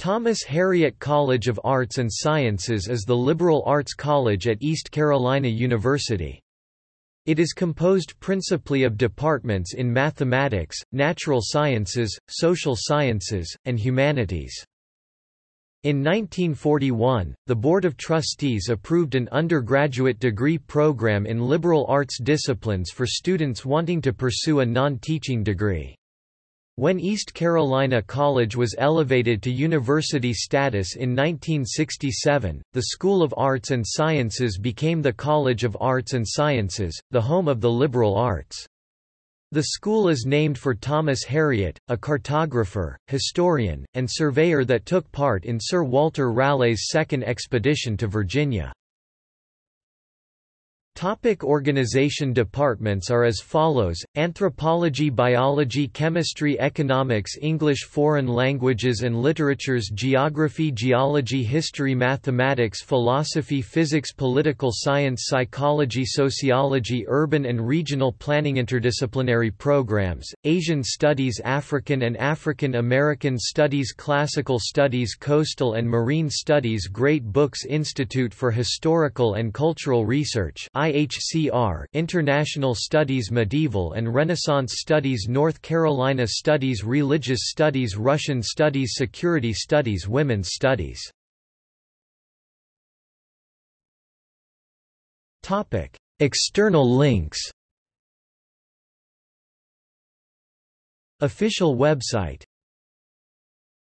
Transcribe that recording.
Thomas Harriot College of Arts and Sciences is the liberal arts college at East Carolina University. It is composed principally of departments in mathematics, natural sciences, social sciences, and humanities. In 1941, the Board of Trustees approved an undergraduate degree program in liberal arts disciplines for students wanting to pursue a non-teaching degree. When East Carolina College was elevated to university status in 1967, the School of Arts and Sciences became the College of Arts and Sciences, the home of the liberal arts. The school is named for Thomas Harriot, a cartographer, historian, and surveyor that took part in Sir Walter Raleigh's second expedition to Virginia. Topic organization Departments are as follows, Anthropology Biology Chemistry Economics English Foreign Languages and Literatures Geography Geology History Mathematics Philosophy Physics Political Science Psychology Sociology Urban and Regional Planning Interdisciplinary programs, Asian Studies African and African American Studies Classical Studies Coastal and Marine Studies Great Books Institute for Historical and Cultural Research IHCR International Studies Medieval and Renaissance Studies North Carolina Studies Religious Studies Russian Studies Security Studies Women's Studies. External links. Official website